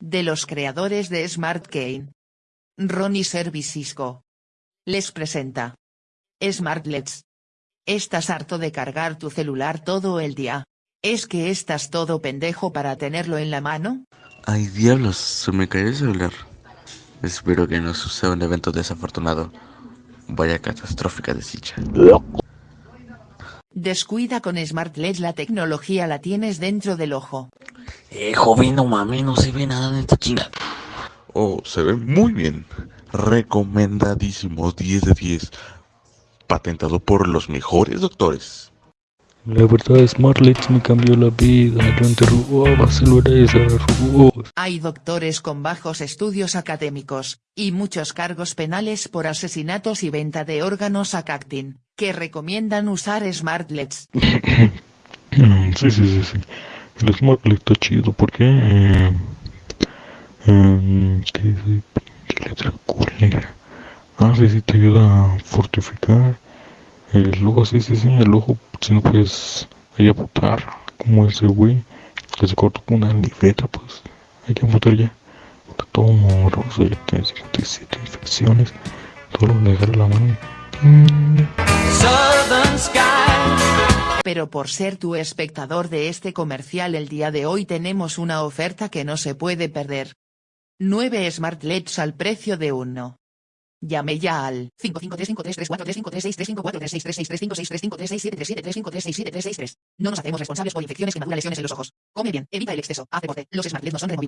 de los creadores de Smart Kane. Ronnie Service Cisco. Les presenta. Smartlets. ¿Estás harto de cargar tu celular todo el día? ¿Es que estás todo pendejo para tenerlo en la mano? Ay diablos, se me cayó el celular. Espero que no suceda un evento desafortunado. Vaya catastrófica desdicha. Descuida con SmartLED la tecnología la tienes dentro del ojo. Eh, joven, no mames, no se ve nada en esta chinga. Oh, se ve muy bien. Recomendadísimo, 10 de 10. Patentado por los mejores doctores. La verdad, SmartLEDs me cambió la vida. Yo antes ahora robo. Hay doctores con bajos estudios académicos, y muchos cargos penales por asesinatos y venta de órganos a Cactin, que recomiendan usar SmartLEDs. Mm, Sí, sí, sí, sí. SmartLED está chido porque... Eh, eh, ¿Qué? Pinche letra culera. Ah, sí, sí, te ayuda a fortificar el ojo, sí, sí, sí, el ojo, si no puedes ahí apuntar, como ese güey, que se cortó con una libreta, pues hay que apuntar ya. Está todo morroso, ya tiene 57 infecciones, todo lo le agarra la mano. Mm. Pero por ser tu espectador de este comercial el día de hoy tenemos una oferta que no se puede perder. 9 Smart LEDs al precio de uno. Llame ya al 55353343536363563535353373735373673. No nos hacemos responsables por infecciones, quemaduras, lesiones en los ojos. Come bien, evita el exceso, haz deporte, los Smart LED no son removibles.